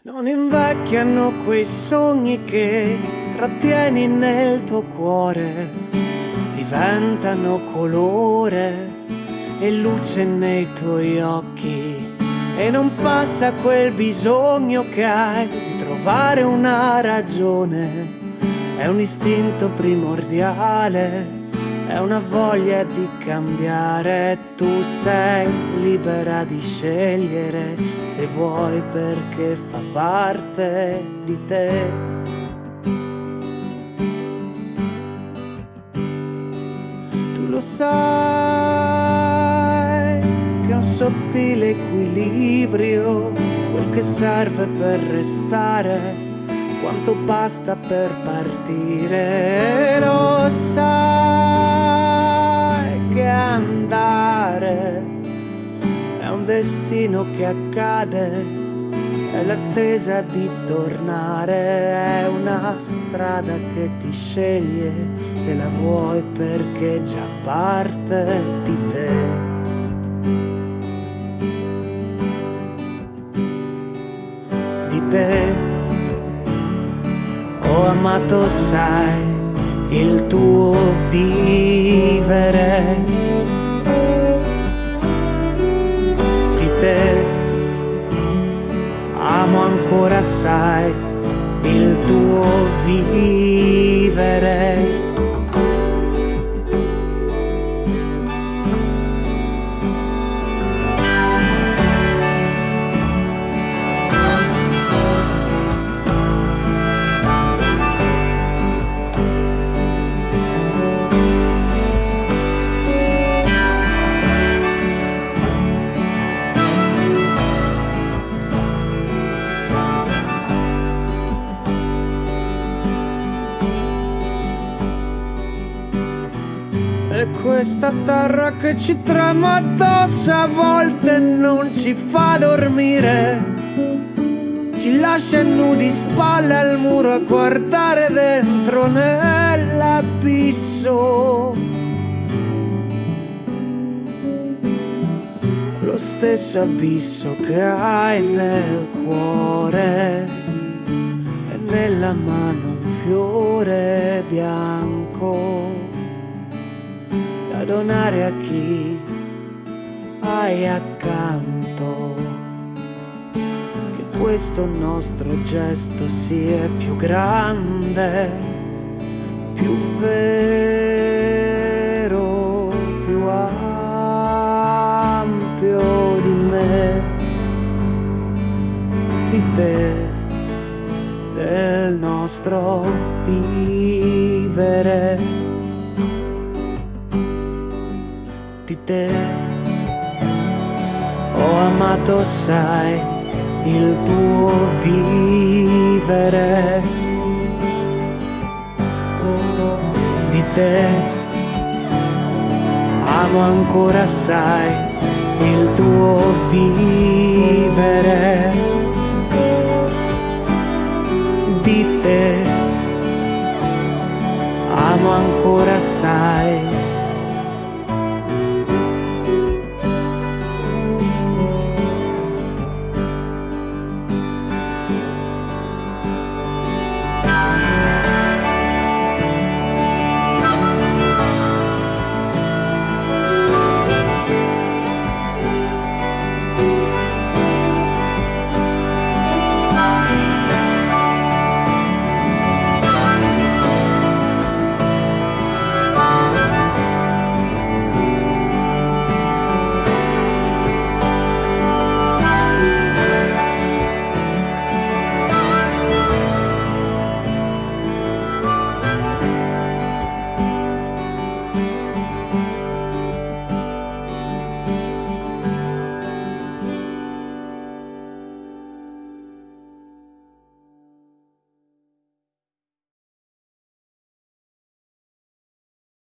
Non invecchiano quei sogni che trattieni nel tuo cuore, diventano colore e luce nei tuoi occhi. E non passa quel bisogno che hai di trovare una ragione, è un istinto primordiale è una voglia di cambiare, tu sei libera di scegliere se vuoi perché fa parte di te. Tu lo sai che è un sottile equilibrio, quel che serve per restare quanto basta per partire, destino che accade, è l'attesa di tornare, è una strada che ti sceglie se la vuoi perché già parte di te. Di te ho amato sai il tuo vivere ancora sai il tuo vivere questa terra che ci trema addosso a volte non ci fa dormire. Ci lascia nudi spalle al muro a guardare dentro nell'abisso. Lo stesso abisso che hai nel cuore e nella mano un fiore bianco donare a chi hai accanto. Che questo nostro gesto sia più grande, più vero, più ampio di me, di te, del nostro vivere te. Ho amato, sai, il tuo vivere. Di te amo ancora, sai, il tuo vivere. Di te amo ancora, sai.